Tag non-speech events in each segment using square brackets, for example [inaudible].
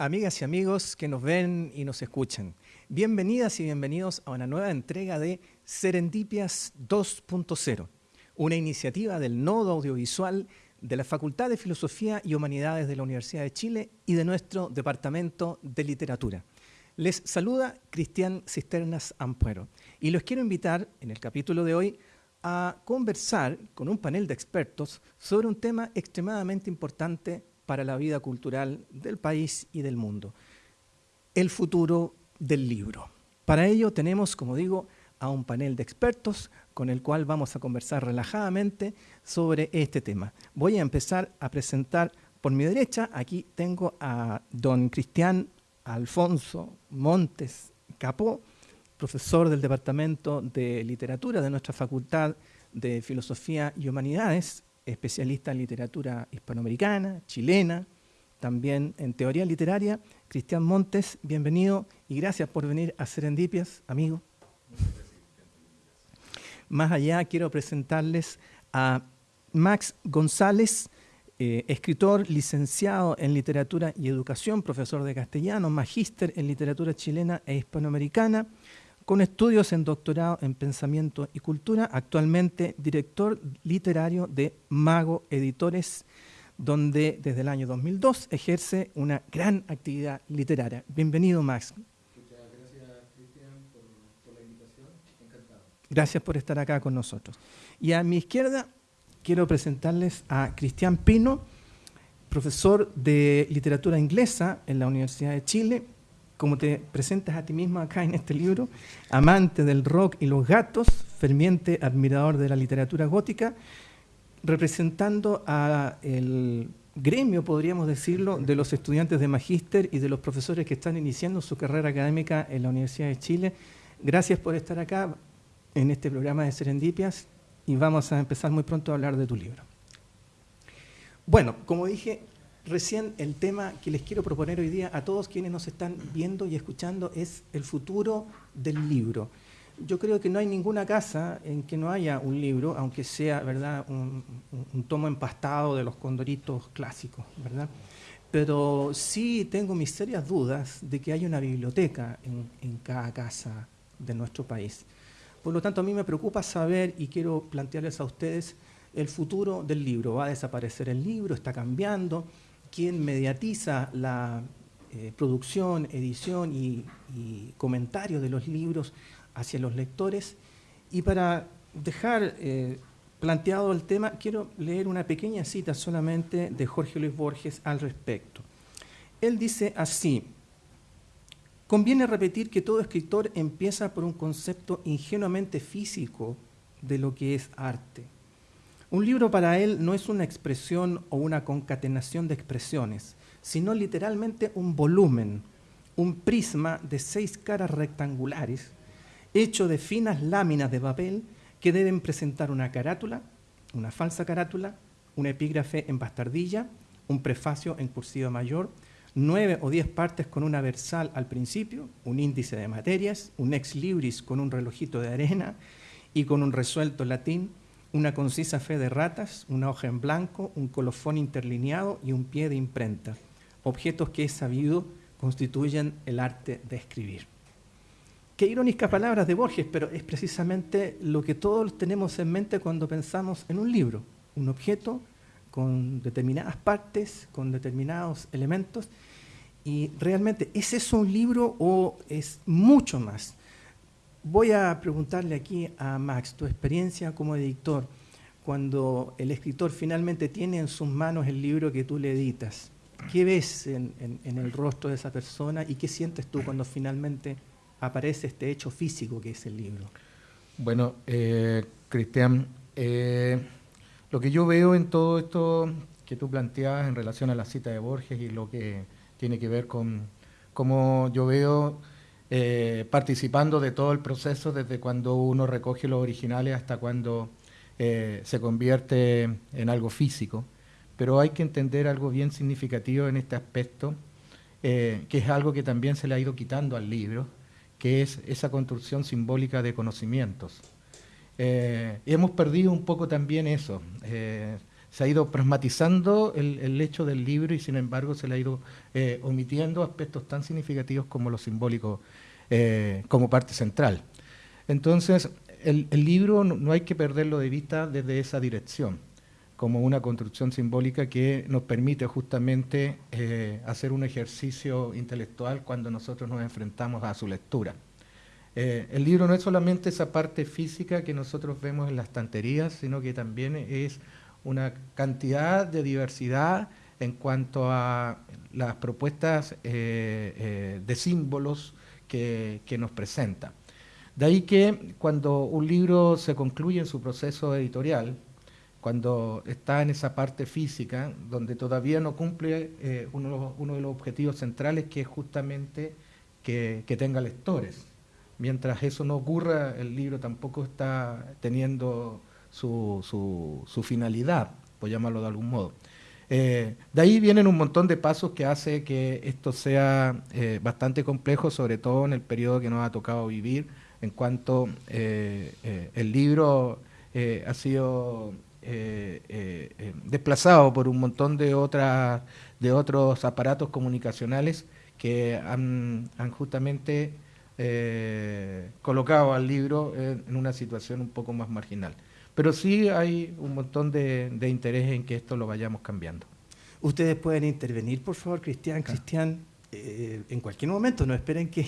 amigas y amigos que nos ven y nos escuchan. Bienvenidas y bienvenidos a una nueva entrega de Serendipias 2.0, una iniciativa del Nodo Audiovisual de la Facultad de Filosofía y Humanidades de la Universidad de Chile y de nuestro Departamento de Literatura. Les saluda Cristian Cisternas Ampuero y los quiero invitar en el capítulo de hoy a conversar con un panel de expertos sobre un tema extremadamente importante para la vida cultural del país y del mundo, el futuro del libro. Para ello tenemos, como digo, a un panel de expertos con el cual vamos a conversar relajadamente sobre este tema. Voy a empezar a presentar por mi derecha, aquí tengo a don Cristian Alfonso Montes Capó, profesor del Departamento de Literatura de nuestra Facultad de Filosofía y Humanidades especialista en literatura hispanoamericana, chilena, también en teoría literaria. Cristian Montes, bienvenido y gracias por venir a Serendipias, amigo. Más allá quiero presentarles a Max González, eh, escritor, licenciado en literatura y educación, profesor de castellano, magíster en literatura chilena e hispanoamericana, con estudios en doctorado en pensamiento y cultura, actualmente director literario de Mago Editores, donde desde el año 2002 ejerce una gran actividad literaria. Bienvenido, Max. Muchas gracias, Cristian, por, la invitación. Encantado. Gracias por estar acá con nosotros. Y a mi izquierda quiero presentarles a Cristian Pino, profesor de literatura inglesa en la Universidad de Chile, como te presentas a ti mismo acá en este libro, amante del rock y los gatos, ferviente admirador de la literatura gótica, representando a el gremio, podríamos decirlo, de los estudiantes de magíster y de los profesores que están iniciando su carrera académica en la Universidad de Chile. Gracias por estar acá en este programa de Serendipias y vamos a empezar muy pronto a hablar de tu libro. Bueno, como dije, Recién el tema que les quiero proponer hoy día a todos quienes nos están viendo y escuchando es el futuro del libro. Yo creo que no hay ninguna casa en que no haya un libro, aunque sea ¿verdad? Un, tomo empastado de los condoritos clásicos, ¿verdad? Pero sí tengo mis serias dudas de que haya una biblioteca en, en cada casa de nuestro país. Por lo tanto, a mí me preocupa saber y quiero plantearles a ustedes el futuro del libro. ¿Va a desaparecer el libro? ¿Está cambiando? Quien mediatiza la eh, producción, edición y, comentario de los libros hacia los lectores. Y para dejar eh, planteado el tema, quiero leer una pequeña cita solamente de Jorge Luis Borges al respecto. Él dice así, conviene repetir que todo escritor empieza por un concepto ingenuamente físico de lo que es arte un libro para él no es una expresión o una concatenación de expresiones, sino literalmente un volumen, un prisma de seis caras rectangulares, hecho de finas láminas de papel que deben presentar una carátula, una falsa carátula, un epígrafe en bastardilla, un prefacio en cursiva mayor, nueve o diez partes con una versal al principio, un índice de materias, un ex libris con un relojito de arena y con un resuelto latín, una concisa fe de ratas, una hoja en blanco, un colofón interlineado y un pie de imprenta, objetos que es sabido constituyen el arte de escribir. Qué irónicas palabras de Borges, pero es precisamente lo que todos tenemos en mente cuando pensamos en un libro, un objeto con determinadas partes, con determinados elementos, y realmente, ¿es eso un libro o es mucho más? Voy a preguntarle aquí a Max, tu experiencia como editor, cuando el escritor finalmente tiene en sus manos el libro que tú le editas. ¿Qué ves en, el rostro de esa persona y qué sientes tú cuando finalmente aparece este hecho físico que es el libro? Bueno, eh, Cristian, eh, lo que yo veo en todo esto que tú planteabas en relación a la cita de Borges y lo que tiene que ver con cómo yo veo eh, participando de todo el proceso, desde cuando uno recoge los originales hasta cuando eh, se convierte en algo físico. Pero hay que entender algo bien significativo en este aspecto, eh, que es algo que también se le ha ido quitando al libro, que es esa construcción simbólica de conocimientos. hemos perdido un poco también eso. Se ha ido pragmatizando el, hecho del libro y sin embargo se le ha ido eh, omitiendo aspectos tan significativos como lo simbólico eh, como parte central. Entonces, el, libro no, hay que perderlo de vista desde esa dirección, como una construcción simbólica que nos permite justamente eh, hacer un ejercicio intelectual cuando nosotros nos enfrentamos a su lectura. el libro no es solamente esa parte física que nosotros vemos en las estanterías, sino que también es una cantidad de diversidad en cuanto a las propuestas eh, eh, de símbolos que, nos presenta. De ahí que cuando un libro se concluye en su proceso editorial, cuando está en esa parte física, donde todavía no cumple eh, uno, de los objetivos centrales, que es justamente que, que, tenga lectores. Mientras eso no ocurra, el libro tampoco está teniendo su, finalidad, por llamarlo de algún modo. Eh, de ahí vienen un montón de pasos que hace que esto sea eh, bastante complejo, sobre todo en el periodo que nos ha tocado vivir, en cuanto eh, el libro ha sido desplazado por un montón de, otras, de otros aparatos comunicacionales que han justamente colocado al libro en una situación un poco más marginal. Pero sí hay un montón de, interés en que esto lo vayamos cambiando. Ustedes pueden intervenir, por favor, Cristian. Cristian, eh, en cualquier momento, no esperen que,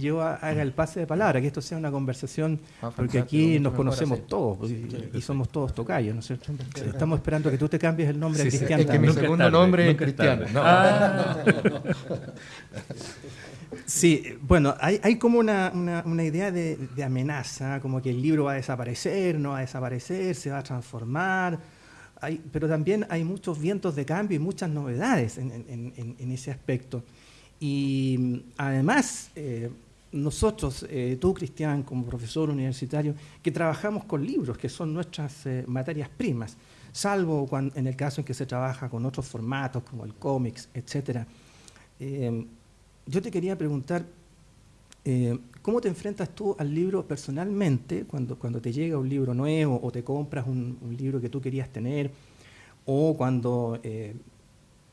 yo haga el pase de palabra, que esto sea una conversación, ah, porque aquí nos conocemos todos pues, y, somos todos tocayos, ¿no es cierto? Estamos esperando que tú te cambies el nombre a Cristian. Es que mi segundo nombre es Cristian. Ah. [laughs] Sí, bueno, hay, como una, una, idea de, amenaza, como que el libro va a desaparecer, no va a desaparecer, se va a transformar, pero también hay muchos vientos de cambio y muchas novedades en, ese aspecto. Y además, eh, nosotros, eh, tú Cristian, como profesor universitario, que trabajamos con libros, que son nuestras eh, materias primas, salvo cuando, en el caso en que se trabaja con otros formatos como el cómics, etc yo te quería preguntar, eh, ¿cómo te enfrentas tú al libro personalmente cuando, cuando te llega un libro nuevo o te compras un, libro que tú querías tener o cuando eh,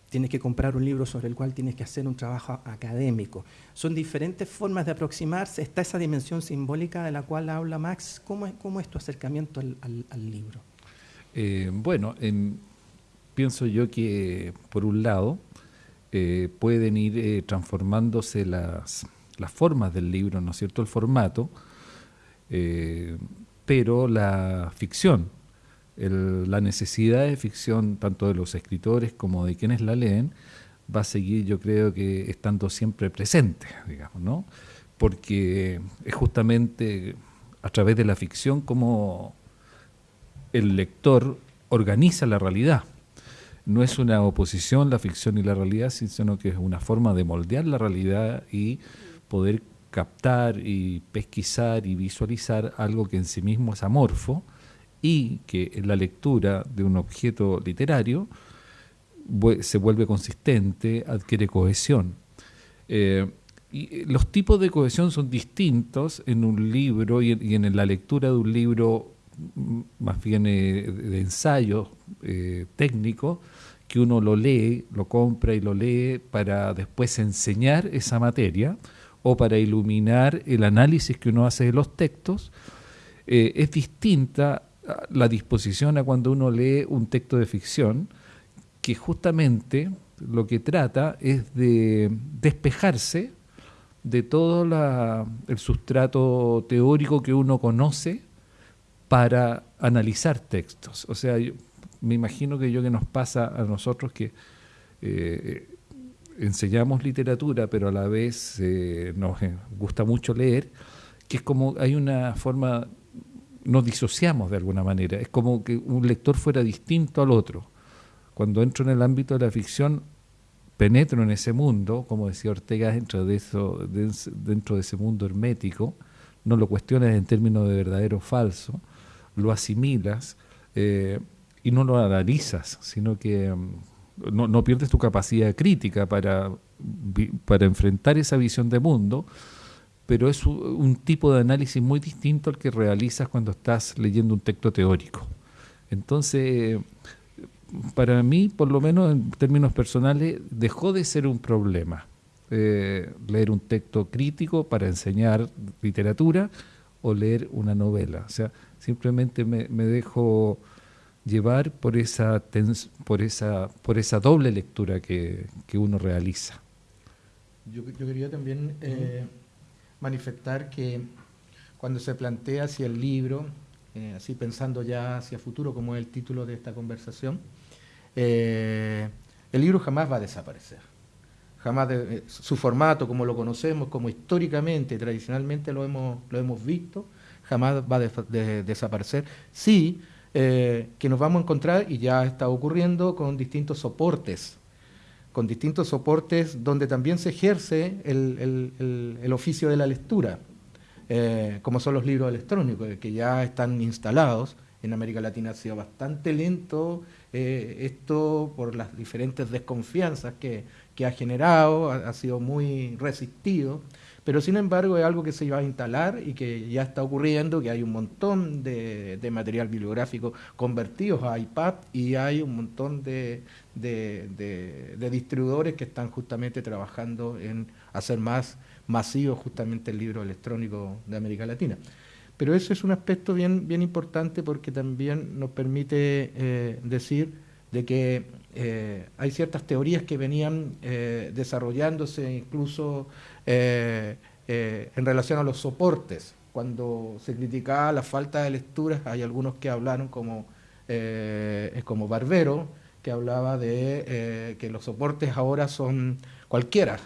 tienes que comprar un libro sobre el cual tienes que hacer un trabajo académico? Son diferentes formas de aproximarse. Está esa dimensión simbólica de la cual habla Max. ¿Cómo es, cómo es tu acercamiento al, libro? Eh, bueno, pienso yo que por un lado, eh, pueden ir eh, transformándose las, las, formas del libro, ¿no es cierto?, el formato, eh, pero la ficción, la necesidad de ficción, tanto de los escritores como de quienes la leen, va a seguir, yo creo que estando siempre presente, digamos, ¿no? Porque es justamente a través de la ficción como el lector organiza la realidad no es una oposición la ficción y la realidad, sino que es una forma de moldear la realidad y poder captar y pesquisar y visualizar algo que en sí mismo es amorfo y que en la lectura de un objeto literario se vuelve consistente, adquiere cohesión. Eh, y los tipos de cohesión son distintos en un libro y en, la lectura de un libro mm, más bien eh, de ensayo eh, técnico que uno lo lee, lo compra y lo lee para después enseñar esa materia o para iluminar el análisis que uno hace de los textos, eh, es distinta la disposición a cuando uno lee un texto de ficción, que justamente lo que trata es de despejarse de todo el sustrato teórico que uno conoce para analizar textos. O sea, me imagino que yo que nos pasa a nosotros que eh, enseñamos literatura, pero a la vez eh, nos eh, gusta mucho leer, que es como hay una forma, nos disociamos de alguna manera, es como que un lector fuera distinto al otro. Cuando entro en el ámbito de la ficción, penetro en ese mundo, como decía Ortega, dentro de, eso, dentro de ese mundo hermético, no lo cuestionas en términos de verdadero o falso, lo asimilas, y no lo analizas, sino que mm, no, pierdes tu capacidad crítica para, para enfrentar esa visión de mundo, pero es un tipo de análisis muy distinto al que realizas cuando estás leyendo un texto teórico. Entonces, para mí, por lo menos en términos personales, dejó de ser un problema. Eh, leer un texto crítico para enseñar literatura o leer una novela. O sea, simplemente me, dejo llevar por esa, por esa, por esa doble lectura que, uno realiza. Yo, quería también eh, manifestar que cuando se plantea hacia el libro, eh, así pensando ya hacia futuro, como es el título de esta conversación, el libro jamás va a desaparecer jamás eh, su formato como lo conocemos, como históricamente, tradicionalmente lo hemos, lo hemos visto, jamás va a desaparecer. Sí, eh, que nos vamos a encontrar, y ya está ocurriendo, con distintos soportes, con distintos soportes donde también se ejerce el, oficio de la lectura, eh, como son los libros electrónicos, que ya están instalados. En América Latina ha sido bastante lento esto por las diferentes desconfianzas que ha generado, ha, sido muy resistido, pero sin embargo es algo que se iba a instalar y que ya está ocurriendo, que hay un montón de, material bibliográfico convertidos a iPad y hay un montón de, distribuidores que están justamente trabajando en hacer más masivo justamente el libro electrónico de América Latina. Pero eso es un aspecto bien, bien importante porque también nos permite eh, decir de que eh, hay ciertas teorías que venían eh, desarrollándose incluso eh, en relación a los soportes. Cuando se criticaba la falta de lecturas, hay algunos que hablaron como, como Barbero, que hablaba de que los soportes ahora son cualquiera.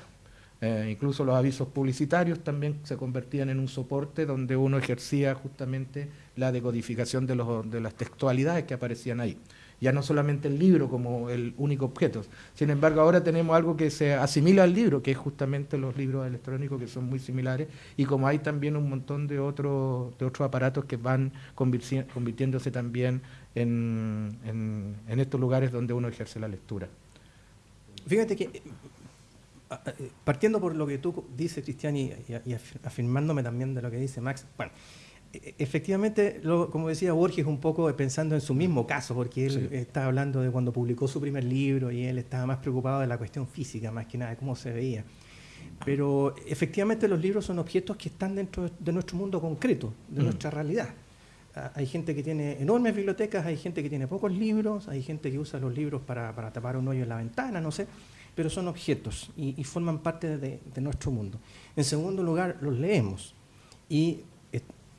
incluso los avisos publicitarios también se convertían en un soporte donde uno ejercía justamente la decodificación de, los, de las textualidades que aparecían ahí ya no solamente el libro como el único objeto. Sin embargo, ahora tenemos algo que se asimila al libro, que es justamente los libros electrónicos que son muy similares, y como hay también un montón de otros, de otros aparatos que van convirtiéndose también en, en, estos lugares donde uno ejerce la lectura. Fíjate que, eh, partiendo por lo que tú dices, Cristian, y, y afirmándome también de lo que dice Max, bueno, efectivamente, como decía Borges, un poco pensando en su mismo caso, porque él estaba hablando de cuando publicó su primer libro y él estaba más preocupado de la cuestión física, más que nada, de cómo se veía. Pero efectivamente los libros son objetos que están dentro de nuestro mundo concreto, de mm. nuestra realidad. Ah, hay gente que tiene enormes bibliotecas, hay gente que tiene pocos libros, hay gente que usa los libros para, tapar un hoyo en la ventana, no sé, pero son objetos y, forman parte de, de nuestro mundo. En segundo lugar, los leemos y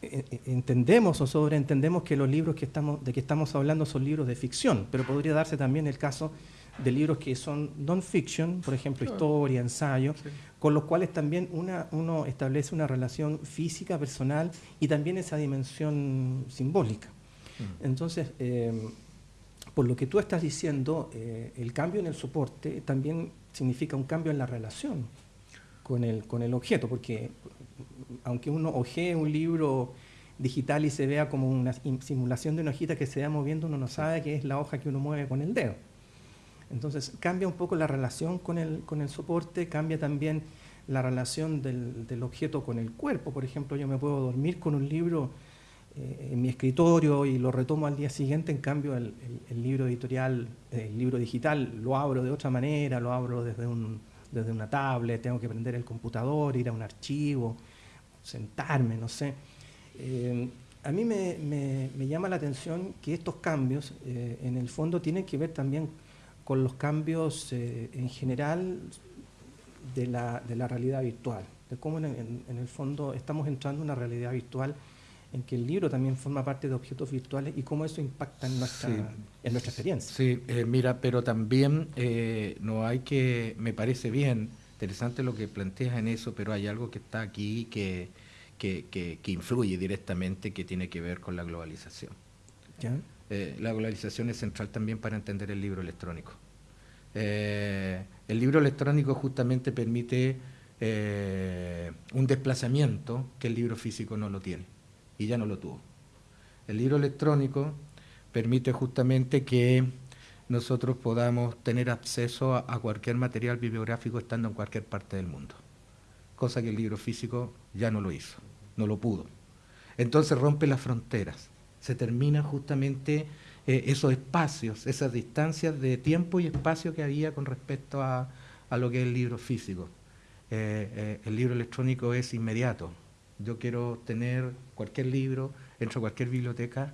entendemos o sobreentendemos que los libros que estamos, de que estamos hablando son libros de ficción, pero podría darse también el caso de libros que son non-fiction, por ejemplo, historia, ensayo, con los cuales también una, uno establece una relación física, personal y también esa dimensión simbólica. Mm. Entonces, eh, por lo que tú estás diciendo, el cambio en el soporte también significa un cambio en la relación con el, con el objeto, porque aunque uno ojee un libro digital y se vea como una simulación de una hojita que se va moviendo, uno no sabe que es la hoja que uno mueve con el dedo. Entonces cambia un poco la relación con el, con el soporte, cambia también la relación del, objeto con el cuerpo. Por ejemplo, yo me puedo dormir con un libro eh, en mi escritorio y lo retomo al día siguiente, en cambio el, libro editorial, el libro digital, lo abro de otra manera, lo abro desde, un, desde una tablet, tengo que prender el computador, ir a un archivo sentarme, no sé. Eh, a mí me, llama la atención que estos cambios, eh, en el fondo, tienen que ver también con los cambios eh, en general de la, realidad virtual, de cómo en, el fondo estamos entrando en una realidad virtual en que el libro también forma parte de objetos virtuales y cómo eso impacta en nuestra, en nuestra experiencia. Sí, mira, pero también no hay que, me parece bien, interesante lo que planteas en eso, pero hay algo que está aquí que, que, influye directamente, que tiene que ver con la globalización. Eh, la globalización es central también para entender el libro electrónico. Eh, el libro electrónico justamente permite eh, un desplazamiento que el libro físico no lo tiene y ya no lo tuvo. El libro electrónico permite justamente que nosotros podamos tener acceso a, cualquier material bibliográfico estando en cualquier parte del mundo, cosa que el libro físico ya no lo hizo, no lo pudo. Entonces rompe las fronteras, se termina justamente eh, esos espacios, esas distancias de tiempo y espacio que había con respecto a, lo que es el libro físico. Eh, el libro electrónico es inmediato. Yo quiero tener cualquier libro, entro a cualquier biblioteca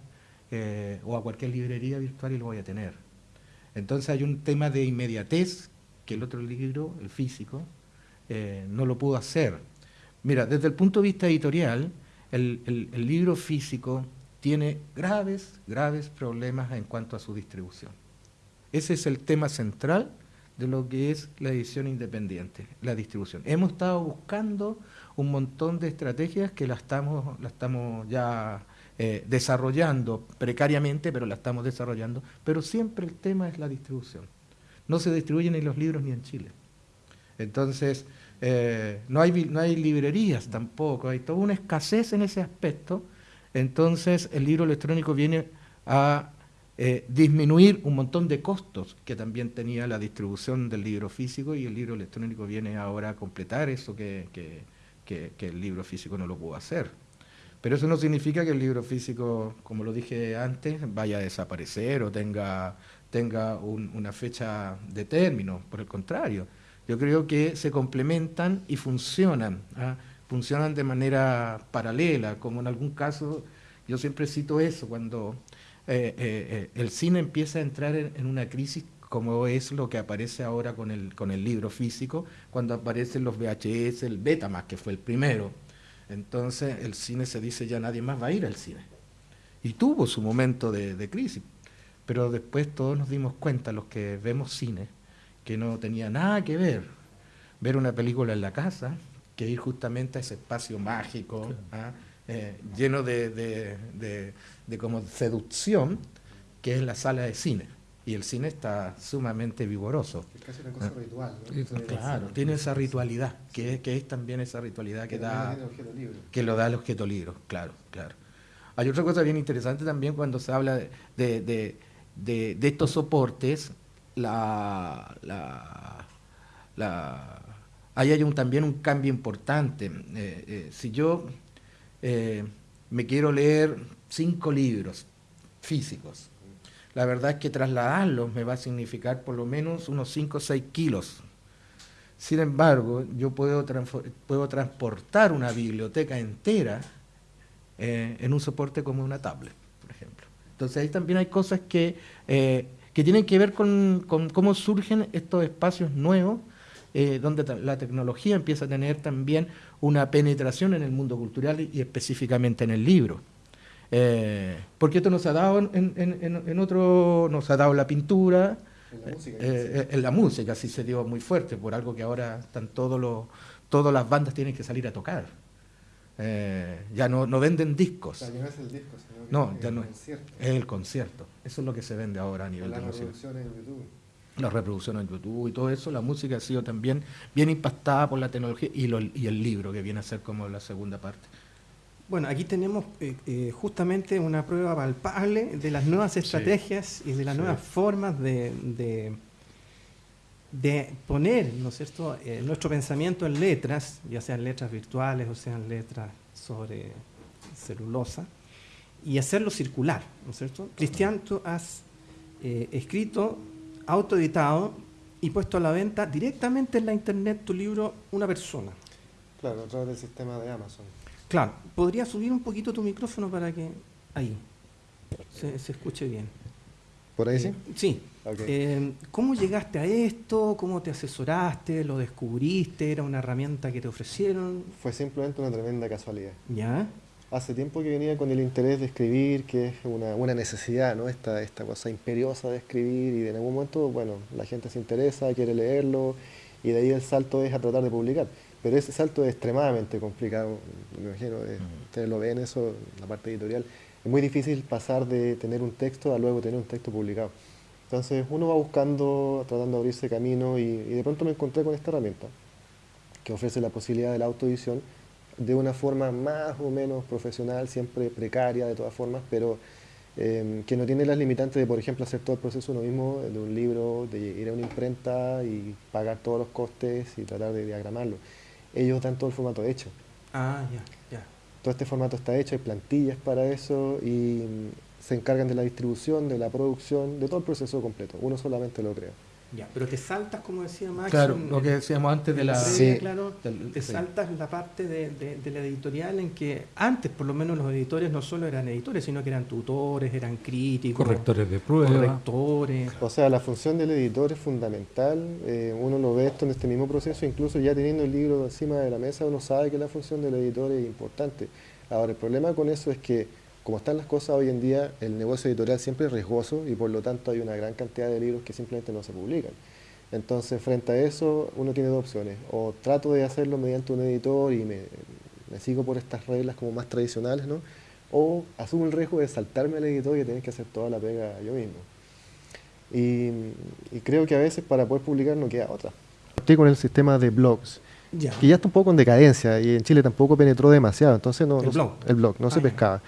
o a cualquier librería virtual y lo voy a tener. Entonces hay un tema de inmediatez que el otro libro, el físico, no lo pudo hacer. Mira, desde el punto de vista editorial, el, libro físico tiene graves, graves problemas en cuanto a su distribución. Ese es el tema central de lo que es la edición independiente, la distribución. Hemos estado buscando un montón de estrategias que la estamos, la estamos ya eh, desarrollando precariamente, pero la estamos desarrollando, pero siempre el tema es la distribución. No se distribuyen ni los libros ni en Chile. Entonces, eh, no, hay, no hay librerías tampoco, hay toda una escasez en ese aspecto, entonces el libro electrónico viene a eh, disminuir un montón de costos que también tenía la distribución del libro físico y el libro electrónico viene ahora a completar eso que, el libro físico no lo pudo hacer. Pero eso no significa que el libro físico, como lo dije antes, vaya a desaparecer o tenga, tenga una fecha de término, por el contrario yo creo que se complementan y funcionan, ¿ah? funcionan de manera paralela, como en algún caso, yo siempre cito eso, cuando eh, eh, eh, el cine empieza a entrar en, una crisis como es lo que aparece ahora con el, con el libro físico, cuando aparecen los VHS, el Betamax, que fue el primero. Entonces el cine se dice ya nadie más va a ir al cine. Y tuvo su momento de crisis, pero después todos nos dimos cuenta, los que vemos cine, que no tenía nada que ver ver una película en la casa que ir justamente a ese espacio mágico, ¿ah? eh, lleno de, como seducción, que es la sala de cine. Y el cine está sumamente vigoroso. Es casi una cosa ah. ritual. Claro, tiene esa ritualidad, que, que es también esa ritualidad que, da, que lo da el objeto libro, claro, claro. Hay otra cosa bien interesante también cuando se habla de, de estos soportes la, la, ahí hay un, también un cambio importante. Eh, eh, si yo eh, me quiero leer cinco libros físicos, la verdad es que trasladarlos me va a significar por lo menos unos 5 o 6 kilos. Sin embargo, yo puedo, puedo transportar una biblioteca entera en un soporte como una tablet, por ejemplo. Entonces ahí también hay cosas que que tienen que ver con, cómo surgen estos espacios nuevos, eh, donde la tecnología empieza a tener también una penetración en el mundo cultural y específicamente en el libro. Eh, porque esto nos ha dado en, otro, nos ha dado la pintura, en la, música, eh, en la música sí se dio muy fuerte, por algo que ahora están todos los, todas las bandas tienen que salir a tocar. Eh, ya no, no venden discos. no es el disco, sino no, ya el no concierto. Es el concierto. Eso es lo que se vende ahora a nivel de música. Las reproducciones en YouTube. Las reproducciones en YouTube y todo eso, la música ha sido también bien impactada por la tecnología y, y el libro, que viene a ser como la segunda parte. Bueno, aquí tenemos eh, eh, justamente una prueba palpable de las nuevas estrategias y de las nuevas formas de, de, de, poner ¿no es cierto? nuestro pensamiento en letras, ya sean letras virtuales o sean letras sobre celulosa, y hacerlo circular, ¿no es cierto? Cristian, tú has eh, escrito, autoeditado y puesto a la venta directamente en la internet tu libro Una persona. Claro, a través del sistema de Amazon. Claro, ¿podría subir un poquito tu micrófono para que ahí se, escuche bien? ¿Por ahí sí? Eh, sí. Eh, ¿Cómo llegaste a esto? ¿Cómo te asesoraste? ¿Lo descubriste? ¿Era una herramienta que te ofrecieron? Fue simplemente una tremenda casualidad. ¿Ya? hace tiempo que venía con el interés de escribir, que es una, una necesidad, ¿no? Esta, esta cosa imperiosa de escribir y en algún momento, bueno, la gente se interesa, quiere leerlo y de ahí el salto es a tratar de publicar. Pero ese salto es extremadamente complicado, me imagino, eh, ustedes lo ven eso, la parte editorial. Es muy difícil pasar de tener un texto a luego tener un texto publicado. Entonces uno va buscando, tratando de abrirse camino y, y de pronto me encontré con esta herramienta que ofrece la posibilidad de la autoedición de una forma más o menos profesional, siempre precaria de todas formas, pero em, que no tiene las limitantes de, por ejemplo, hacer todo el proceso uno mismo, de un libro, de ir a una imprenta y pagar todos los costes y tratar de diagramarlo. Ellos dan todo el formato hecho. Ah, ya, ya. Todo este formato está hecho, hay plantillas para eso y se encargan de la distribución, de la producción, de todo el proceso completo. Uno solamente lo crea. Ya, pero te saltas, como decía Max. Claro, lo que decíamos antes de la. Sí. Claro, te saltas la parte de, de, la editorial en que antes, por lo menos, los editores no solo eran editores, sino que eran tutores, eran críticos. Correctores de pruebas. Correctores. O sea, la función del editor es fundamental. Eh, uno lo ve esto en este mismo proceso, incluso ya teniendo el libro encima de la mesa, uno sabe que la función del editor es importante. Ahora, el problema con eso es que como están las cosas hoy en día, el negocio editorial siempre es riesgoso y por lo tanto hay una gran cantidad de libros que simplemente no se publican. Entonces, frente a eso, uno tiene dos opciones. O trato de hacerlo mediante un editor y me, sigo por estas reglas como más tradicionales, ¿no? O asumo el riesgo de saltarme al editor y tener que hacer toda la pega yo mismo. Y, creo que a veces para poder publicar no queda otra. Estoy con el sistema de blogs, que ya está un poco en decadencia y en Chile tampoco penetró demasiado, entonces no, el, blog. el blog no se ah, pescaba.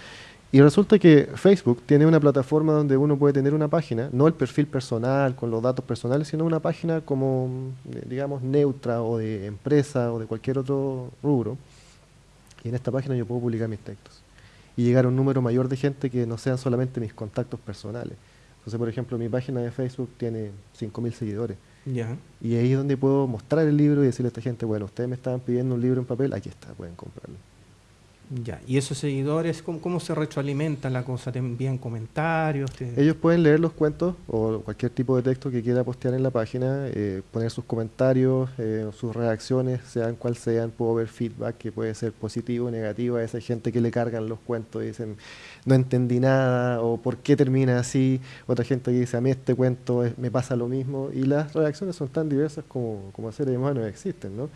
Y resulta que Facebook tiene una plataforma donde uno puede tener una página, no el perfil personal con los datos personales, sino una página como, eh, digamos, neutra o de empresa o de cualquier otro rubro. Y en esta página yo puedo publicar mis textos y llegar a un número mayor de gente que no sean solamente mis contactos personales. Entonces, por ejemplo, mi página de Facebook tiene 5.000 seguidores. Y ahí es donde puedo mostrar el libro y decirle a esta gente, bueno, ustedes me estaban pidiendo un libro en papel, aquí está, pueden comprarlo. Ya, ¿y esos seguidores cómo, se retroalimenta la cosa? ¿Te envían comentarios? Ellos pueden leer los cuentos o cualquier tipo de texto que quiera postear en la página, eh, poner sus comentarios, eh, sus reacciones, sean cual sean, puedo ver feedback que puede ser positivo negativo a esa gente que le cargan los cuentos y dicen no entendí nada o por qué termina así, otra gente que dice a mí este cuento me pasa lo mismo y las reacciones son tan diversas como, como seres humanos existen, ¿no?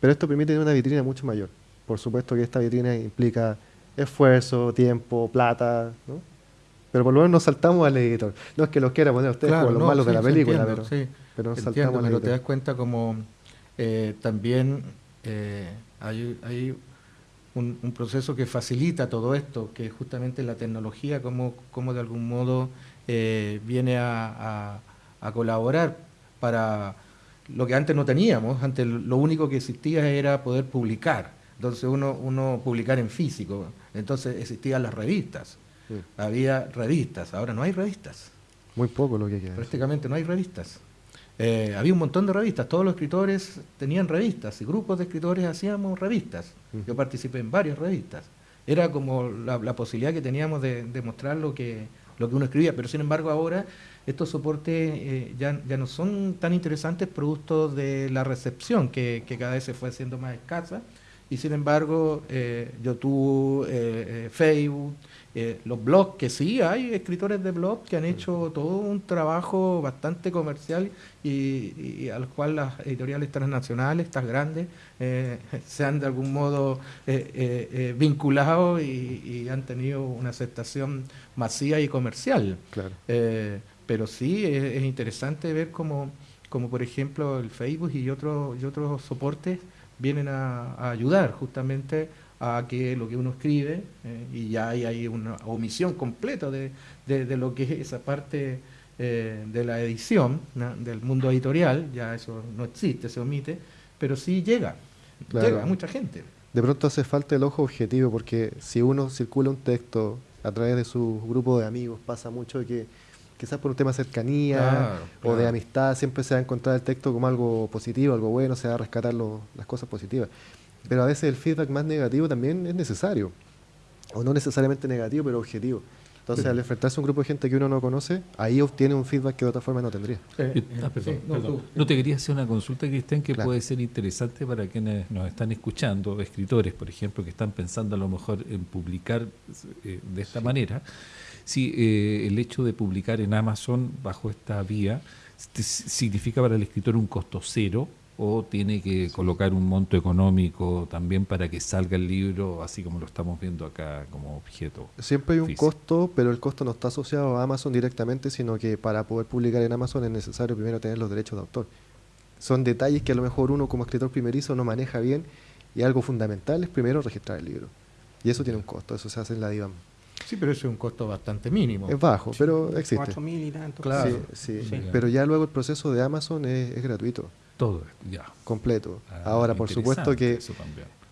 Pero esto permite una vitrina mucho mayor por supuesto que esta vitrina implica esfuerzo, tiempo, plata, ¿no? Pero por lo menos nos saltamos al editor. No es que los quiera poner ustedes como los malos de la película, pero, pero, nos saltamos al pero te das cuenta como eh, también eh, hay, un, proceso que facilita todo esto, que es justamente la tecnología, como, como de algún modo eh, viene a, a colaborar para lo que antes no teníamos, antes lo único que existía era poder publicar entonces uno, uno publicar en físico. Entonces existían las revistas. Había revistas, ahora no hay revistas. Muy poco lo que queda. Prácticamente no hay revistas. Eh, había un montón de revistas, todos los escritores tenían revistas y grupos de escritores hacíamos revistas. Yo participé en varias revistas. Era como la, posibilidad que teníamos de, mostrar lo que, lo que uno escribía, pero sin embargo ahora estos soportes eh, ya, ya, no son tan interesantes producto de la recepción que, que, cada vez se fue haciendo más escasa y sin embargo eh, YouTube, eh, eh, Facebook, los blogs, que sí, hay escritores de blogs que han hecho todo un trabajo bastante comercial y, al cual las editoriales transnacionales, estas grandes, [laughs] se han de algún modo vinculado y, han tenido una aceptación masiva y comercial. pero sí, es, interesante ver cómo, como por ejemplo el Facebook y, otros y otros soportes vienen a, ayudar justamente a que lo que uno escribe, eh, y ya hay, hay, una omisión completa de, de, lo que es esa parte eh, de la edición, del mundo editorial, ya eso no existe, se omite, pero sí llega, llega a mucha gente. De pronto hace falta el ojo objetivo, porque si uno circula un texto a través de su grupo de amigos, pasa mucho que quizás por un tema de cercanía o de amistad, siempre se va a encontrar el texto como algo positivo, algo bueno, se va a rescatar las cosas positivas. Pero a veces el feedback más negativo también es necesario, o no necesariamente negativo, pero objetivo. Entonces, al enfrentarse a un grupo de gente que uno no conoce, ahí obtiene un feedback que de otra forma no tendría. Eh, ah, no, te quería hacer una consulta, Cristian, que puede ser interesante para quienes nos están escuchando, escritores, por ejemplo, que están pensando a lo mejor en publicar eh, de esta manera si eh, el hecho de publicar en Amazon bajo esta vía significa para el escritor un costo cero o tiene que colocar un monto económico también para que salga el libro, así como lo estamos viendo acá como objeto. Siempre hay un costo, pero el costo no está asociado a Amazon directamente, sino que para poder publicar en Amazon es necesario primero tener los derechos de autor. Son detalles que a lo mejor uno como escritor primerizo no maneja bien y algo fundamental es primero registrar el libro. Y eso tiene un costo, eso se hace en la DIVAM. Sí, pero eso es un costo bastante mínimo. Es bajo, pero existe. 4 mil y tanto. Claro. Sí, sí. Pero ya luego el proceso de Amazon es, gratuito. Todo, ya. Completo. Ah, Ahora, por supuesto que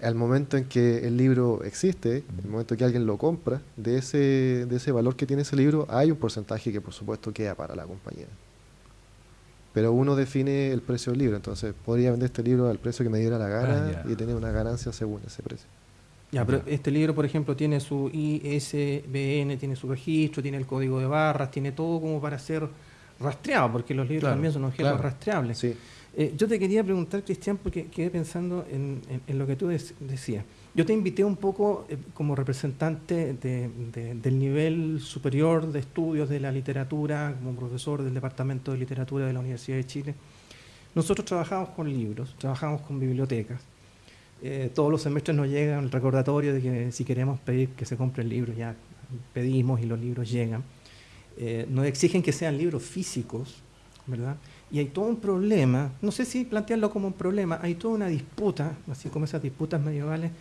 al momento en que el libro existe, el momento en que alguien lo compra, de ese, de ese valor que tiene ese libro, hay un porcentaje que por supuesto queda para la compañía. Pero uno define el precio del libro, entonces podría vender este libro al precio que me diera la gana Ah, y tener una ganancia según ese precio. Ya, pero este libro, por ejemplo, tiene su ISBN, tiene su registro, tiene el código de barras, tiene todo como para ser rastreado, porque los libros Claro, también son objetos claro. rastreables. Sí. Eh, yo te quería preguntar, Cristian, porque quedé pensando en, en- en lo que tú dec- decías. Yo te invité un poco eh, como representante de- de- del nivel superior de estudios de la literatura, como profesor del Departamento de Literatura de la Universidad de Chile. Nosotros trabajamos con libros, trabajamos con bibliotecas. Eh, todos los semestres nos llega el recordatorio de que si queremos pedir que se compren libros, ya pedimos y los libros llegan. Eh, nos exigen que sean libros físicos, ¿verdad? Y hay todo un problema, no sé si plantearlo como un problema, hay toda una disputa, así como esas disputas medievales,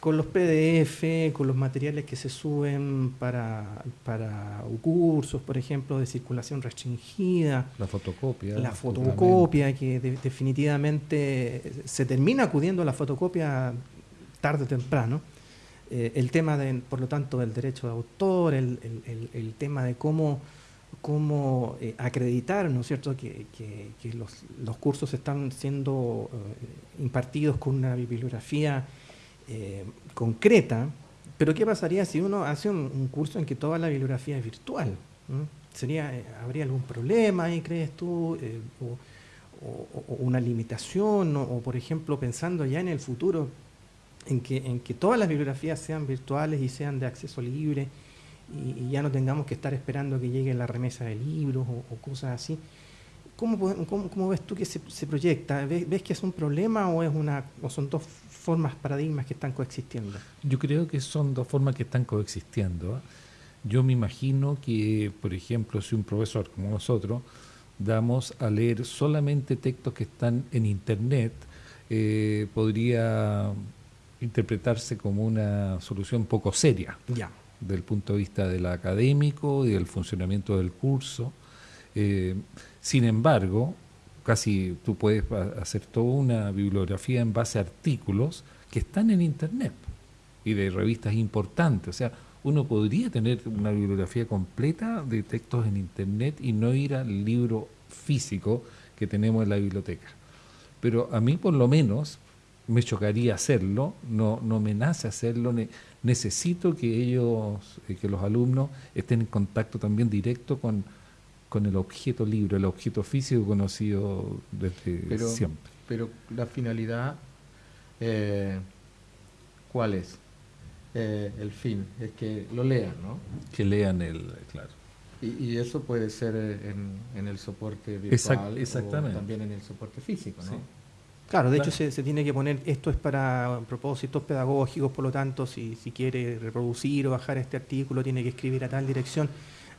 con los PDF, con los materiales que se suben para, para cursos, por ejemplo, de circulación restringida, La fotocopia. la fotocopia, que de- definitivamente se termina acudiendo a la fotocopia tarde o temprano. Eh, el tema, de, por lo tanto, del derecho de autor, el, el- el- el tema de cómo, cómo eh, acreditar, ¿no es cierto?, que, que- que los, los cursos están siendo eh, impartidos con una bibliografía eh, concreta. Pero ¿qué pasaría si uno hace un, curso en que toda la bibliografía es virtual? ¿Mm? ¿Sería, eh, ¿Habría algún problema ahí, crees tú? Eh, o, una limitación? O, por ejemplo, pensando ya en el futuro, en que, todas las bibliografías sean virtuales y sean de acceso libre y, y ya no tengamos que estar esperando que llegue la remesa de libros o cosas así. ¿Cómo, po- cómo- cómo ves tú que se, se proyecta? ¿Ves, ves que es un problema o, es una, o son dos formas, paradigmas que están coexistiendo? Yo creo que son dos formas que están coexistiendo. Yo me imagino que, por ejemplo, si un profesor como nosotros damos a leer solamente textos que están en Internet, eh, podría interpretarse como una solución poco seria Ya. del punto de vista del académico y del funcionamiento del curso. Eh, sin embargo, casi tú puedes ha- hacer toda una bibliografía en base a artículos que están en Internet y de revistas importantes. O sea, uno podría tener una bibliografía completa de textos en Internet y no ir al libro físico que tenemos en la biblioteca. Pero a mí por lo menos me chocaría hacerlo, no, no me nace hacerlo, ne- necesito que ellos, eh, que los alumnos estén en contacto también directo con, con el objeto libro, el objeto físico conocido desde Pero, siempre. pero la finalidad, eh, ¿cuál es? Eh, el fin, es que lo lean, ¿no? Que lean el, claro. Y, y eso puede ser eh, en, en el soporte Exact- virtual exactamente. o también en el soporte físico, ¿no? Sí. Claro, de Claro. hecho se, se tiene que poner, esto es para propósitos pedagógicos, por lo tanto, si, si quiere reproducir o bajar este artículo, tiene que escribir a tal dirección.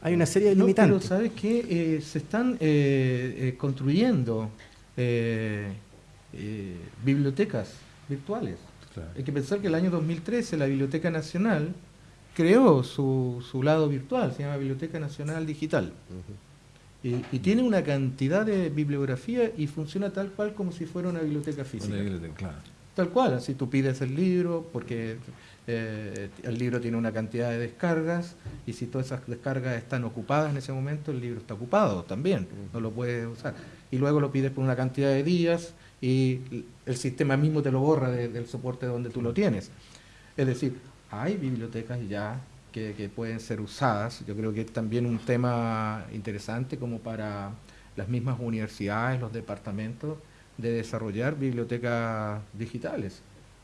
Hay una serie de No, pero. ¿sabes qué? Eh, se están eh, eh, construyendo eh, eh, bibliotecas virtuales. Claro. Hay que pensar que el año 2013 la Biblioteca Nacional creó su, su lado virtual, se llama Biblioteca Nacional Digital. Y, y tiene una cantidad de bibliografía y funciona tal cual como si fuera una biblioteca física. Claro. Tal cual, así tú pides el libro porque eh, el libro tiene una cantidad de descargas y si todas esas descargas están ocupadas en ese momento, el libro está ocupado también, no lo puedes usar. Y luego lo pides por una cantidad de días y el sistema mismo te lo borra de- del soporte donde tú lo tienes. Es decir, hay bibliotecas ya que, que pueden ser usadas. Yo creo que es también un tema interesante como para las mismas universidades, los departamentos, de desarrollar bibliotecas digitales,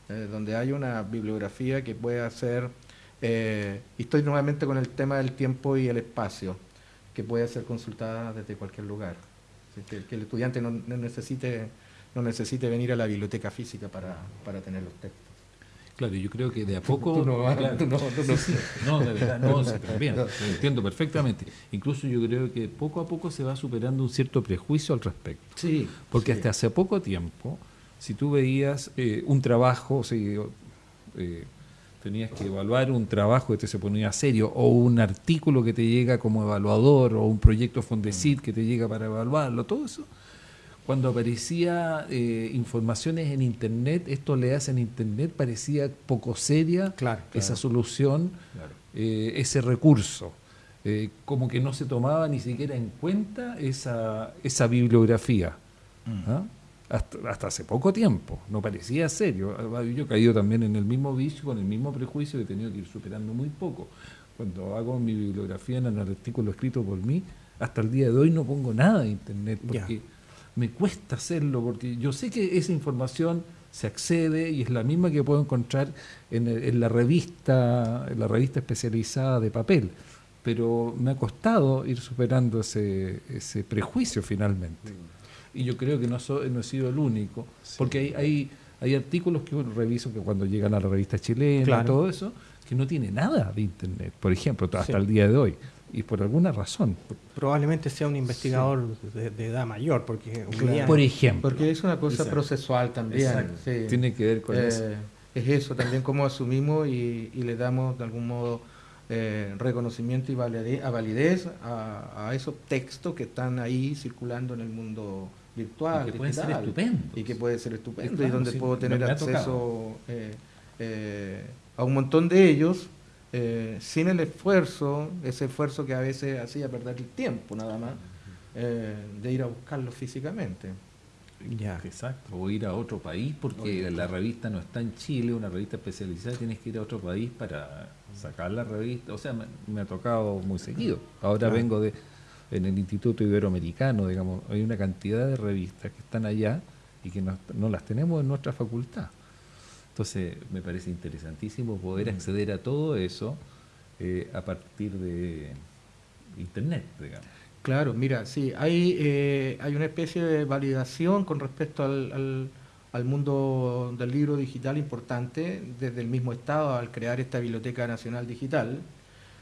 eh, donde hay una bibliografía que pueda ser, eh, y estoy nuevamente con el tema del tiempo y el espacio, que pueda ser consultada desde cualquier lugar. Que el estudiante no, no necesite, no necesite venir a la biblioteca física para, para tener los textos. Claro, yo creo que de a poco. Tú no claro. tú no- tú no- Sí. No, de verdad, no, sí, lo [laughs] entiendo perfectamente. Incluso yo creo que poco a poco se va superando un cierto prejuicio al respecto. Sí, Porque sí. hasta hace poco tiempo, si tú veías eh, un trabajo, o sea, eh, tenías que evaluar un trabajo que te se ponía serio, o un artículo que te llega como evaluador, o un proyecto Fondesit que te llega para evaluarlo, todo eso. Cuando aparecía eh, informaciones en Internet, esto le hace en Internet, parecía poco seria esa solución, eh, ese recurso. Eh, como que no se tomaba ni siquiera en cuenta esa, esa bibliografía. Mm. ¿ah? Hasta, hace poco tiempo, no parecía serio. Yo he caído también en el mismo vicio, con el mismo prejuicio que he tenido que ir superando muy poco. Cuando hago mi bibliografía en el artículo escrito por mí, hasta el día de hoy no pongo nada de Internet, porque me cuesta hacerlo porque yo sé que esa información se accede y es la misma que puedo encontrar en, la revista, en la revista especializada de papel, pero me ha costado ir superando ese, ese prejuicio finalmente. Y yo creo que no, no he sido el único, porque hay, hay, hay, artículos que uno reviso que cuando llegan a la revista chilena, y todo eso, que no tiene nada de Internet, por ejemplo, hasta el día de hoy y por alguna razón. Probablemente sea un investigador de, edad mayor, porque por ejemplo, porque es una cosa procesual también. Tiene que ver con eh, eso. Es eso también como asumimos y, le damos de algún modo eh, reconocimiento y validez, a validez a, esos textos que están ahí circulando en el mundo virtual y que puede ser estupendo y que puede ser estupendo y donde puedo tener acceso eh, a un montón de ellos eh, sin el esfuerzo, ese esfuerzo que a veces hacía perder el tiempo nada más, eh, de ir a buscarlo físicamente. Ya. Exacto. O ir a otro país, porque la revista no está en Chile, una revista especializada, tienes que ir a otro país para sacar la revista. O sea, me, ha tocado muy seguido. Ahora vengo de en el Instituto Iberoamericano, digamos, hay una cantidad de revistas que están allá y que no las tenemos en nuestra facultad. Entonces me parece interesantísimo poder acceder a todo eso eh, a partir de Internet, digamos. Claro, mira, sí, hay, eh, hay una especie de validación con respecto al, al, mundo del libro digital importante desde el mismo Estado al crear esta Biblioteca Nacional Digital.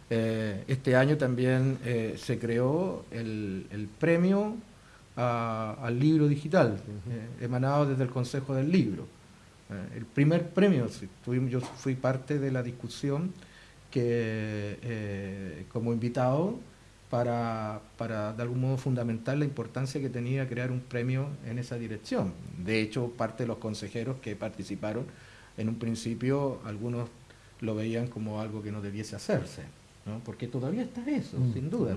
Eh, este año también se creó el, el premio al libro digital, emanado desde el Consejo del Libro. Eh, el primer premio, yo fui parte de la discusión que eh, como invitado para, para, de algún modo fundamentar la importancia que tenía crear un premio en esa dirección. De hecho, parte de los consejeros que participaron, en un principio algunos lo veían como algo que no debiese hacerse, ¿no? porque todavía está eso, mm, sin duda.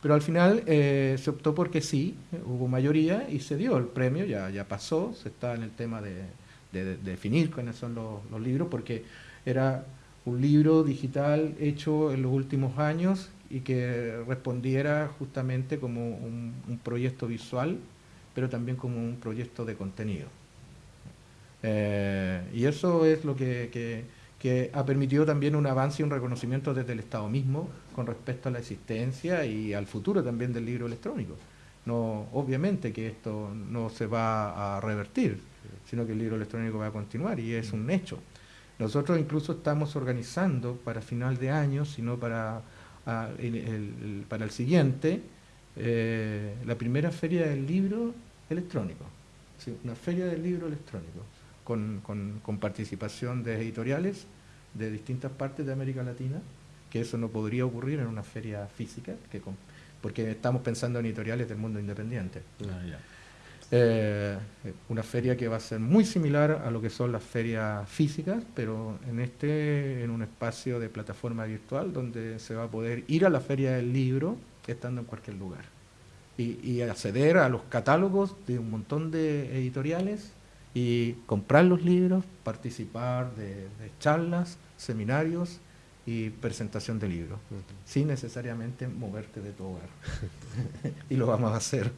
Pero al final eh, se optó porque sí, hubo mayoría y se dio el premio, ya, ya pasó, se está en el tema de, de, definir cuáles son los, libros, porque era un libro digital hecho en los últimos años y que respondiera justamente como un, proyecto visual, pero también como un proyecto de contenido. Eh, y eso es lo que, ha permitido también un avance y un reconocimiento desde el Estado mismo con respecto a la existencia y al futuro también del libro electrónico. No, obviamente que esto no se va a revertir, sino que el libro electrónico va a continuar y es un hecho. Nosotros incluso estamos organizando para final de año, sino para, el, para el siguiente, eh, la primera feria del libro electrónico, una feria del libro electrónico, con, con, participación de editoriales de distintas partes de América Latina, que eso no podría ocurrir en una feria física, que porque estamos pensando en editoriales del mundo independiente. Ah, eh, una feria que va a ser muy similar a lo que son las ferias físicas, pero en este, en un espacio de plataforma virtual donde se va a poder ir a la feria del libro estando en cualquier lugar. Y, acceder a los catálogos de un montón de editoriales y comprar los libros, participar de, charlas, seminarios y presentación de libros, sin necesariamente moverte de tu hogar. [laughs] [laughs] y lo vamos a hacer.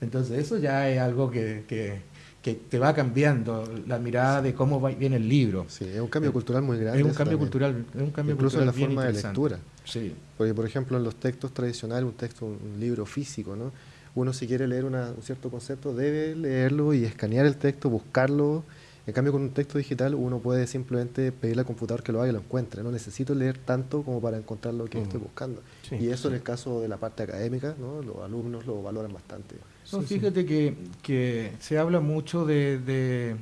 Entonces eso ya es algo que, te va cambiando la mirada de cómo viene el libro. Sí, es un cambio eh, cultural muy grande. Es un cambio cultural, es un cambio Incluso en la forma de lectura. Sí. Porque, por ejemplo, en los textos tradicionales, un texto, un libro físico, ¿no? Uno si quiere leer un cierto concepto debe leerlo y escanear el texto, buscarlo en cambio, con un texto digital uno puede simplemente pedirle al computador que lo haga y lo encuentre. No necesito leer tanto como para encontrar lo que estoy mm. buscando. y eso en el caso de la parte académica, ¿no? los alumnos lo valoran bastante. fíjate que, que, se habla mucho de,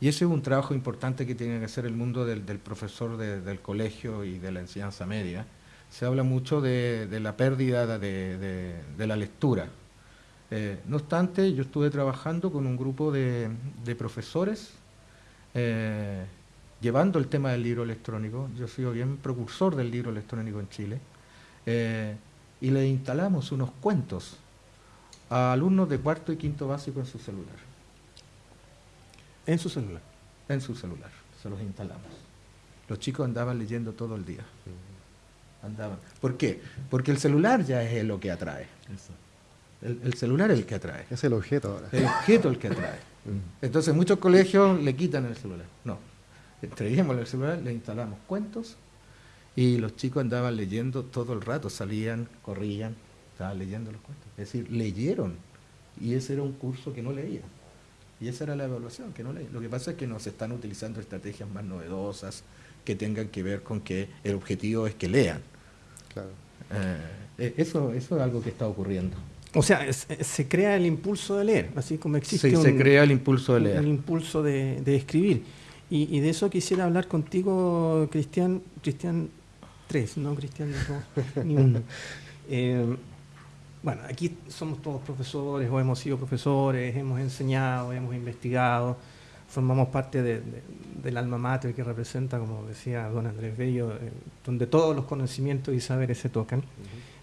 Y ese es un trabajo importante que tiene que hacer el mundo del, profesor del colegio y de la enseñanza media. Se habla mucho de, la pérdida de, la lectura. Eh, no obstante, yo estuve trabajando con un grupo de, profesores eh, llevando el tema del libro electrónico. Yo soy bien precursor del libro electrónico en Chile. Eh, y le instalamos unos cuentos a alumnos de cuarto y quinto básico en su celular. ¿En su celular? En su celular, se los instalamos. Los chicos andaban leyendo todo el día. Andaban. ¿Por qué? Porque el celular ya es lo que atrae. El, celular es el que atrae. Es el objeto ahora. El objeto el que atrae. Entonces muchos colegios le quitan el celular. No. Traíamos el celular, le instalamos cuentos y los chicos andaban leyendo todo el rato, salían, corrían, estaban leyendo los cuentos. Es decir, leyeron. Y ese era un curso que no leían. Y esa era la evaluación, que no leían. Lo que pasa es que nos están utilizando estrategias más novedosas que tengan que ver con que el objetivo es que lean. Claro. Eh, eso, eso es algo que está ocurriendo. O sea, se crea el impulso de leer, así como existe sí, se crea el impulso de leer. El impulso de, escribir. Y, de eso quisiera hablar contigo, Cristian, Cristian tres, no Cristian ni uno. [laughs] Eh, bueno, aquí somos todos profesores o hemos sido profesores, hemos enseñado, hemos investigado, formamos parte del alma mater que representa, como decía don Andrés Bello, eh, donde todos los conocimientos y saberes se tocan.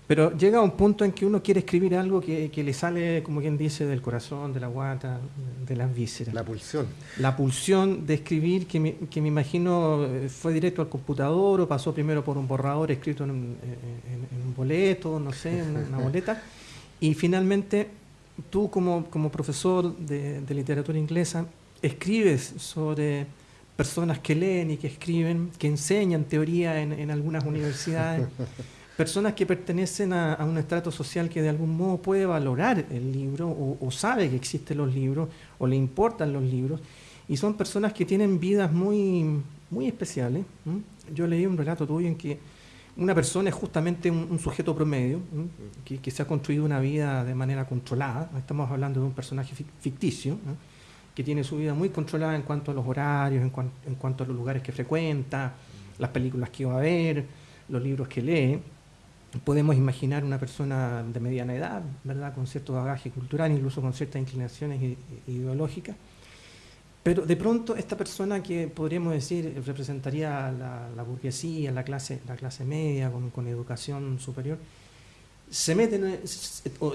Pero llega un punto en que uno quiere escribir algo que, le sale, como quien dice, del corazón, de la guata, de las vísceras. La pulsión. La pulsión de escribir, que me, que me imagino eh, fue directo al computador o pasó primero por un borrador escrito en un, boleto, no sé, en una boleta. Y finalmente, tú como, como profesor de, literatura inglesa, escribes sobre personas que leen y que escriben, que enseñan teoría en, en algunas universidades. [laughs] personas que pertenecen a, un estrato social que de algún modo puede valorar el libro o, sabe que existen los libros o le importan los libros y son personas que tienen vidas muy, muy especiales. Yo leí un relato tuyo en que una persona es justamente un, sujeto promedio que, se ha construido una vida de manera controlada. Estamos hablando de un personaje ficticio que tiene su vida muy controlada en cuanto a los horarios, en, en cuanto a los lugares que frecuenta, las películas que va a ver, los libros que lee podemos imaginar una persona de mediana edad, ¿verdad? con cierto bagaje cultural, incluso con ciertas inclinaciones ideológicas. Pero de pronto esta persona que podríamos decir representaría la, la burguesía, la clase, la clase media, con, educación superior, se mete